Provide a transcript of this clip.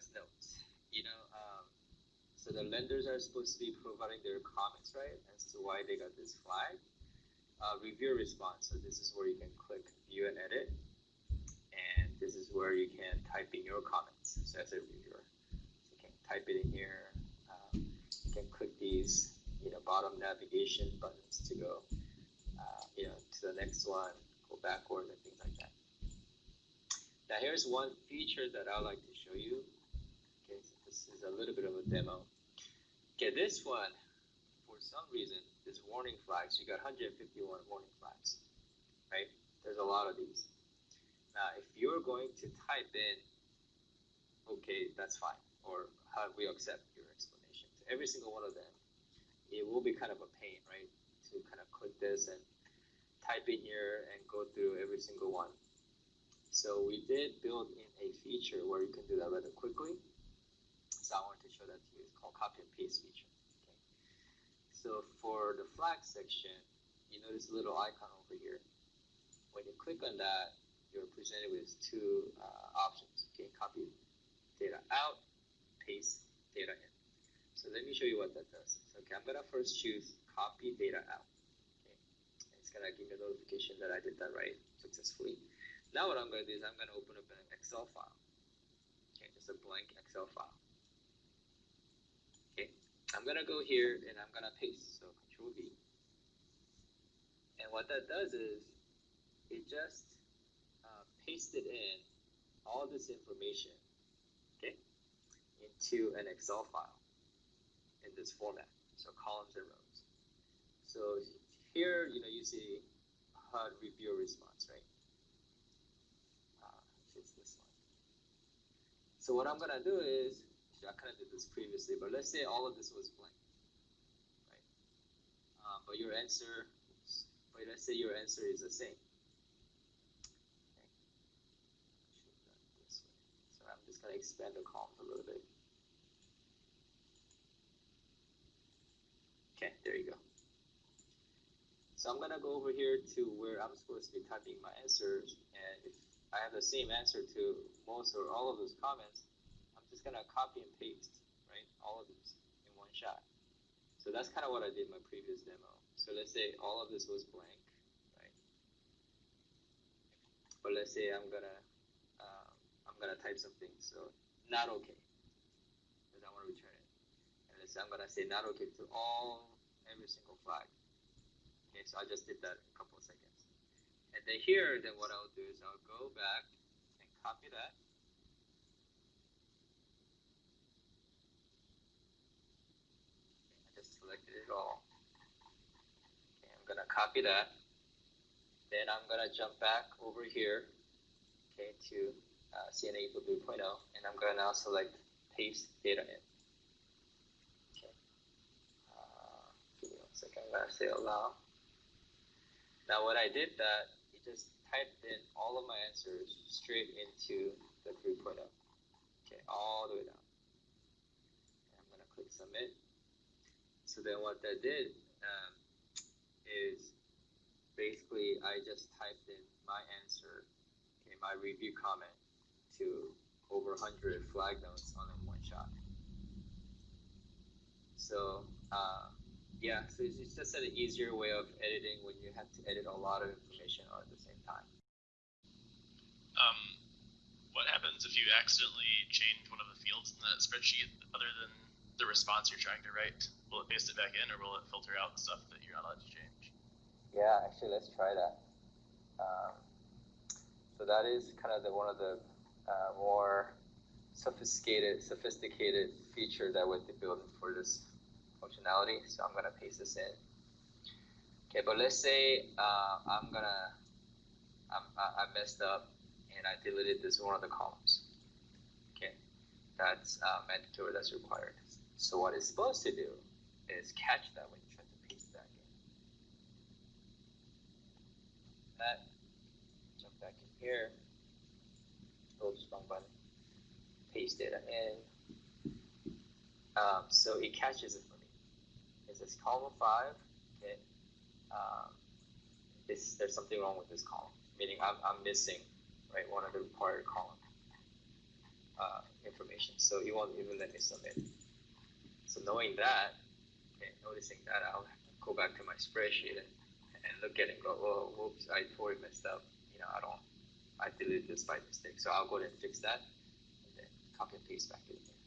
flags notes. You know, um, so the lenders are supposed to be providing their comments, right, as to why they got this flag. Uh, review response. So this is where you can click view and edit, and this is where you can type in your comments. So as a reviewer, so you can type it in here. Um, you can click these, you know, bottom navigation buttons to go, uh, you know, to the next one, go backward, and things like that. Now here's one feature that I would like to show you. This is a little bit of a demo. Okay, this one, for some reason, is warning flags, you got 151 warning flags, right? There's a lot of these. Now, if you're going to type in, okay, that's fine, or how we accept your explanation to every single one of them, it will be kind of a pain, right? To kind of click this and type in here and go through every single one. So we did build in a feature where you can do that rather quickly. So I wanted to show that to you. It's called copy and paste feature. Okay. So for the flag section, you notice a little icon over here. When you click on that, you're presented with two uh, options. Okay, copy data out, paste data in. So let me show you what that does. So, okay, I'm gonna first choose copy data out. Okay, it's gonna give me a notification that I did that right successfully. Now what I'm gonna do is I'm gonna open up an Excel file. Okay, just a blank Excel file. I'm gonna go here and I'm gonna paste. So Control V. And what that does is it just uh, pasted in all this information, okay, into an Excel file in this format. So columns and rows. So here, you know, you see HUD review response, right? Uh, it's this one. So what I'm gonna do is I kind of did this previously, but let's say all of this was blank, right? Um, but your answer, but let's say your answer is the same. So I'm just gonna expand the column a little bit. Okay, there you go. So I'm gonna go over here to where I'm supposed to be typing my answers, and if I have the same answer to most or all of those comments, just gonna copy and paste, right, all of these in one shot. So that's kind of what I did in my previous demo. So let's say all of this was blank, right? But let's say I'm gonna um, I'm gonna type something, so not okay, because I want to return it. And let's say I'm gonna say not okay to all every single flag. Okay, so I just did that in a couple of seconds. And then here, then what I'll do is I'll go back and copy that. Selected it all. Okay, I'm gonna copy that. Then I'm gonna jump back over here, okay, to uh, CNA e-Tool 3.0, and I'm gonna now select paste data in. Okay. Uh, give. I'm gonna say allow. Now when I did that, it just typed in all of my answers straight into the 3.0. Okay, all the way down. And I'm gonna click submit. So then what that did um, is basically I just typed in my answer, okay, my review comment to over 100 flag notes on in one shot. So uh, yeah, so it's just an easier way of editing when you have to edit a lot of information all at the same time. Um, what happens if you accidentally change one of the fields in that spreadsheet other than the response you're trying to write? Will it paste it back in, or will it filter out stuff that you're not allowed to change? Yeah, actually, let's try that. Um, so that is kind of the one of the uh, more sophisticated sophisticated feature that we're building for this functionality. So I'm gonna paste this in. Okay, but let's say uh, I'm gonna I'm, I, I messed up and I deleted this one of the columns. Okay, that's uh, mandatory. That's required. So what it's supposed to do is catch that when you try to paste that in. That, jump back in here, hold strong button, paste data in. Um, so it catches it for me. It says column five, okay, um, this, there's something wrong with this column, meaning I'm, I'm missing, right, one of the required column uh, information, so it won't even let me submit. So knowing that, okay, noticing that, I'll go back to my spreadsheet and, and look at it and go, oh, whoops, I totally messed up. You know, I don't, I deleted this by mistake. So I'll go ahead and fix that and then copy and paste back in there.